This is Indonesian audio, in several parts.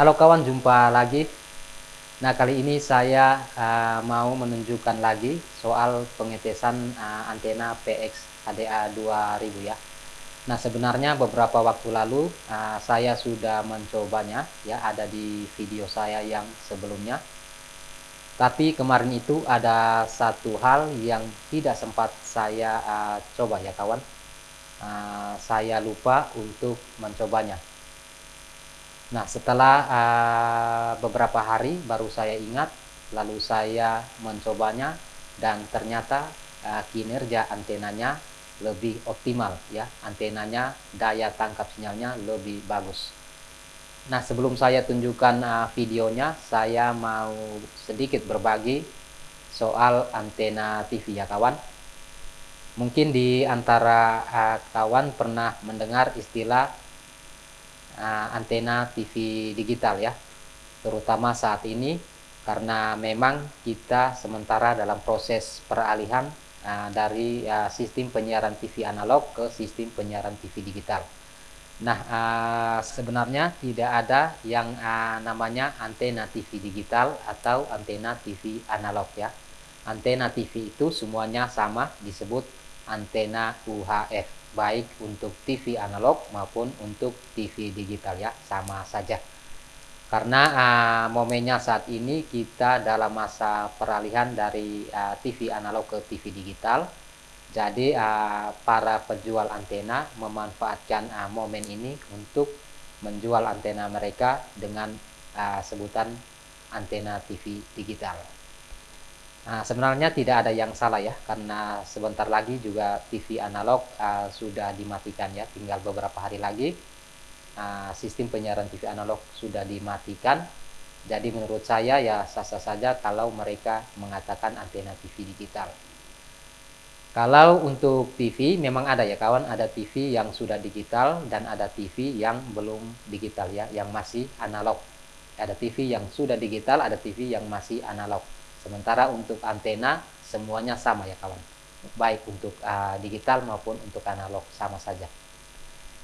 Halo kawan, jumpa lagi. Nah, kali ini saya uh, mau menunjukkan lagi soal pengetesan uh, antena PX HDA 2000 ya. Nah, sebenarnya beberapa waktu lalu uh, saya sudah mencobanya ya, ada di video saya yang sebelumnya. Tapi kemarin itu ada satu hal yang tidak sempat saya uh, coba ya kawan. Uh, saya lupa untuk mencobanya Nah, setelah uh, beberapa hari baru saya ingat, lalu saya mencobanya dan ternyata uh, kinerja antenanya lebih optimal ya. Antenanya daya tangkap sinyalnya lebih bagus. Nah, sebelum saya tunjukkan uh, videonya, saya mau sedikit berbagi soal antena TV ya kawan. Mungkin di antara uh, kawan pernah mendengar istilah uh, antena TV digital ya terutama saat ini karena memang kita sementara dalam proses peralihan uh, dari uh, sistem penyiaran TV analog ke sistem penyiaran TV digital. Nah, uh, sebenarnya tidak ada yang uh, namanya antena TV digital atau antena TV analog ya. Antena TV itu semuanya sama disebut antena UHF baik untuk TV analog maupun untuk TV digital ya sama saja. Karena uh, momennya saat ini kita dalam masa peralihan dari uh, TV analog ke TV digital. Jadi uh, para penjual antena memanfaatkan uh, momen ini untuk menjual antena mereka dengan uh, sebutan antena TV digital Nah, sebenarnya tidak ada yang salah ya, karena sebentar lagi juga TV analog uh, sudah dimatikan ya, tinggal beberapa hari lagi uh, sistem penyiaran TV analog sudah dimatikan. Jadi menurut saya ya sah-sah saja kalau mereka mengatakan antena TV digital. Kalau untuk TV memang ada ya kawan, ada TV yang sudah digital dan ada TV yang belum digital ya, yang masih analog. Ada TV yang sudah digital, ada TV yang masih analog. Sementara untuk antena semuanya sama ya kawan. Baik untuk uh, digital maupun untuk analog sama saja.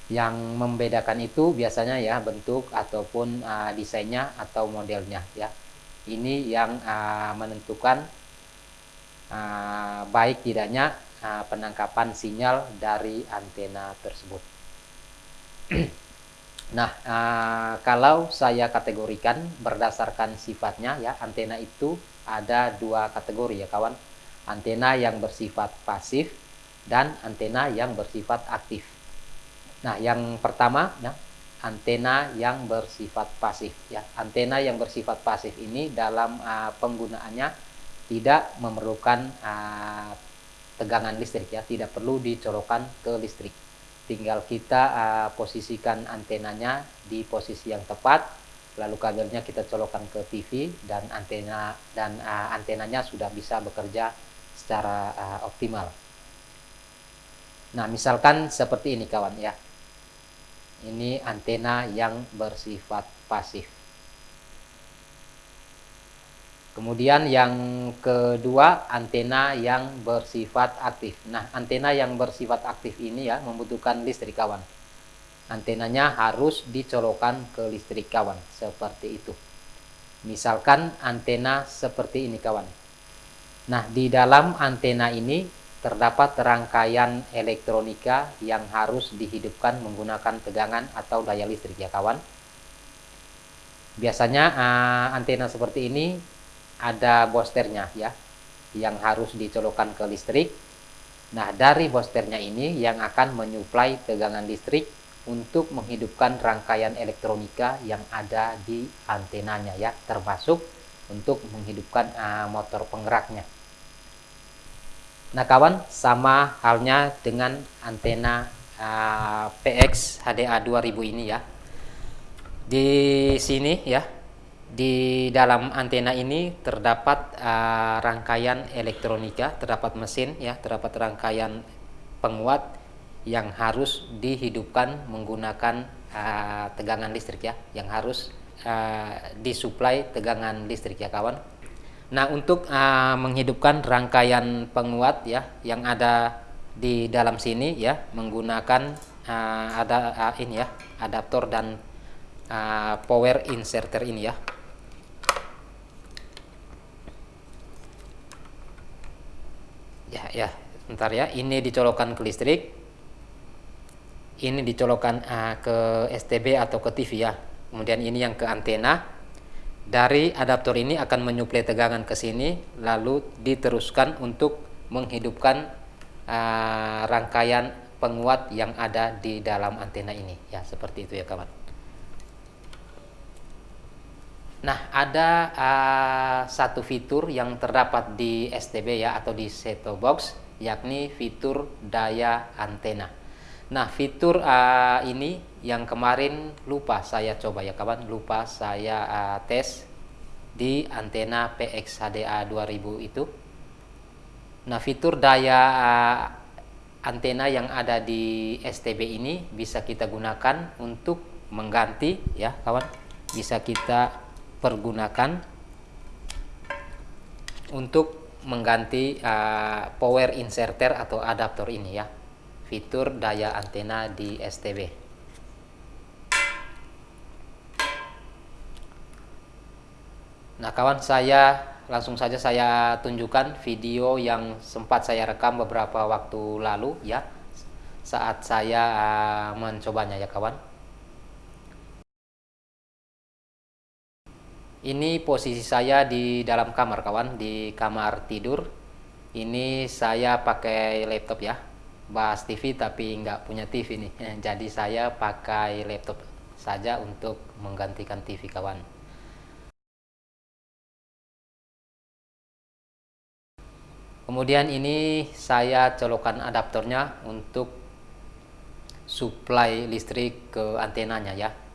Yang membedakan itu biasanya ya bentuk ataupun uh, desainnya atau modelnya ya. Ini yang uh, menentukan uh, baik tidaknya uh, penangkapan sinyal dari antena tersebut. Nah, uh, kalau saya kategorikan berdasarkan sifatnya ya, antena itu ada dua kategori ya kawan. Antena yang bersifat pasif dan antena yang bersifat aktif. Nah, yang pertama ya, antena yang bersifat pasif ya. Antena yang bersifat pasif ini dalam uh, penggunaannya tidak memerlukan uh, tegangan listrik ya, tidak perlu dicolokkan ke listrik tinggal kita uh, posisikan antenanya di posisi yang tepat lalu kabelnya kita colokkan ke TV dan antena dan uh, antenanya sudah bisa bekerja secara uh, optimal nah misalkan seperti ini kawan ya ini antena yang bersifat pasif Kemudian yang kedua antena yang bersifat aktif. Nah, antena yang bersifat aktif ini ya membutuhkan listrik kawan. Antenanya harus dicolokkan ke listrik kawan seperti itu. Misalkan antena seperti ini kawan. Nah, di dalam antena ini terdapat rangkaian elektronika yang harus dihidupkan menggunakan tegangan atau daya listrik ya kawan. Biasanya uh, antena seperti ini ada bosternya ya yang harus dicolokkan ke listrik nah dari bosternya ini yang akan menyuplai tegangan listrik untuk menghidupkan rangkaian elektronika yang ada di antenanya ya termasuk untuk menghidupkan uh, motor penggeraknya. Nah kawan sama halnya dengan antena uh, PX HDA 2000 ini ya. Di sini ya di dalam antena ini terdapat uh, rangkaian elektronika, terdapat mesin ya, terdapat rangkaian penguat yang harus dihidupkan menggunakan uh, tegangan listrik ya, yang harus uh, disuplai tegangan listrik ya kawan. Nah, untuk uh, menghidupkan rangkaian penguat ya yang ada di dalam sini ya menggunakan uh, ada uh, ini ya adaptor dan uh, power inserter ini ya. Ya ya bentar ya. Ini dicolokkan ke listrik ini dicolokkan uh, ke STB atau ke TV ya. Kemudian ini yang ke antena. Dari adaptor ini akan menyuplai tegangan ke sini lalu diteruskan untuk menghidupkan uh, rangkaian penguat yang ada di dalam antena ini. Ya seperti itu ya kawan. Nah ada uh, satu fitur yang terdapat di STB ya atau di set box yakni fitur daya antena nah fitur uh, ini yang kemarin lupa saya coba ya kawan. Lupa saya uh, tes di antena PX HDA 2000 itu. Nah fitur daya uh, antena yang ada di STB ini bisa kita gunakan untuk mengganti ya kawan. Bisa kita pergunakan untuk mengganti uh, power inserter atau adaptor ini ya fitur daya antena di STB Nah kawan saya langsung saja saya tunjukkan video yang sempat saya rekam beberapa waktu lalu ya. Saat saya uh, mencobanya ya kawan. Ini posisi saya di dalam kamar kawan di kamar tidur. Ini saya pakai laptop ya bahas TV tapi nggak punya TV nih. Jadi saya pakai laptop saja untuk menggantikan TV kawan. Kemudian ini saya colokan adaptornya untuk supply listrik ke antenanya ya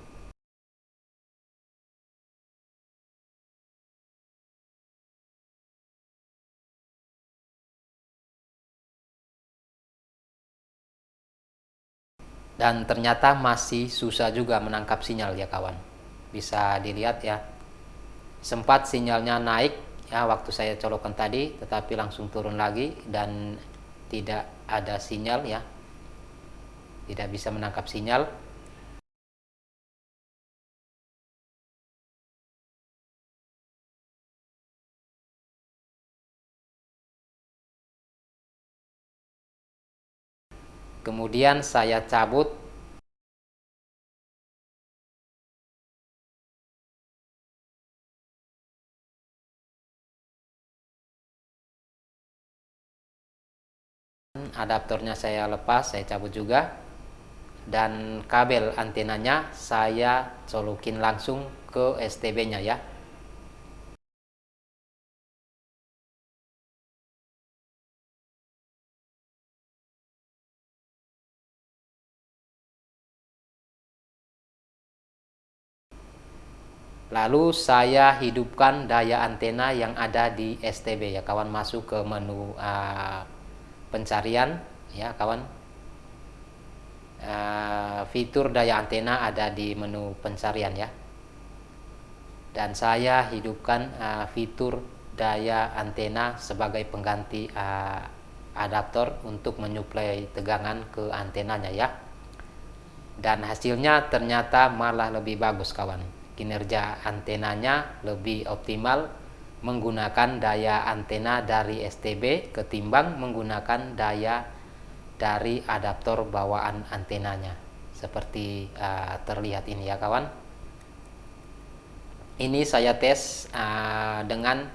dan ternyata masih susah juga menangkap sinyal ya kawan. Bisa dilihat ya. Sempat sinyalnya naik ya waktu saya colokan tadi tetapi langsung turun lagi dan tidak ada sinyal ya. Tidak bisa menangkap sinyal kemudian saya cabut. Adaptornya saya lepas saya cabut juga. Dan kabel antenanya saya colokin langsung ke STB nya ya Lalu saya hidupkan daya antena yang ada di STB ya kawan masuk ke menu uh, pencarian ya kawan. Uh, fitur daya antena ada di menu pencarian ya. Dan saya hidupkan uh, fitur daya antena sebagai pengganti uh, adaptor untuk menyuplai tegangan ke antenanya ya. Dan hasilnya ternyata malah lebih bagus kawan kinerja antenanya lebih optimal menggunakan daya antena dari STB ketimbang menggunakan daya dari adaptor bawaan antenanya. Seperti uh, terlihat ini ya kawan. Ini saya tes uh, dengan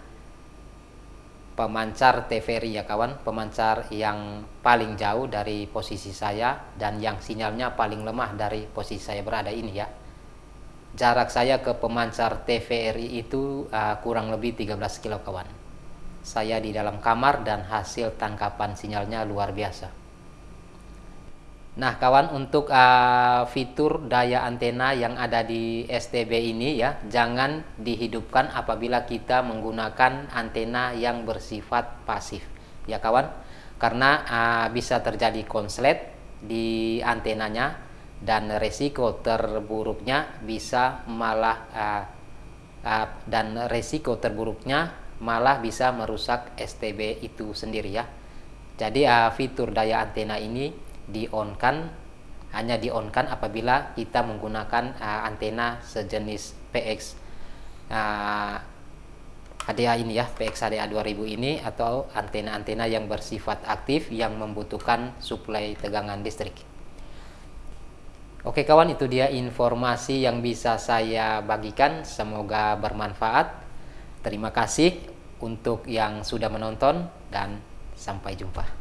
pemancar TVRI ya kawan. Pemancar yang paling jauh dari posisi saya dan yang sinyalnya paling lemah dari posisi saya berada ini ya jarak saya ke pemancar TVRI itu uh, kurang lebih 13 kilo kawan. Saya di dalam kamar dan hasil tangkapan sinyalnya luar biasa. Nah kawan untuk uh, fitur daya antena yang ada di STB ini ya jangan dihidupkan apabila kita menggunakan antena yang bersifat pasif. Ya kawan? Karena uh, bisa terjadi konslet di antenanya dan resiko terburuknya bisa malah uh, uh, dan resiko terburuknya malah bisa merusak STB itu sendiri ya. Jadi uh, fitur daya antena ini di on kan hanya di on kan apabila kita menggunakan uh, antena sejenis PX uh, HDA ini ya PX HDA 2000 ini atau antena-antena yang bersifat aktif yang membutuhkan suplai tegangan listrik Oke kawan itu dia informasi yang bisa saya bagikan. Semoga bermanfaat. Terima kasih untuk yang sudah menonton dan sampai jumpa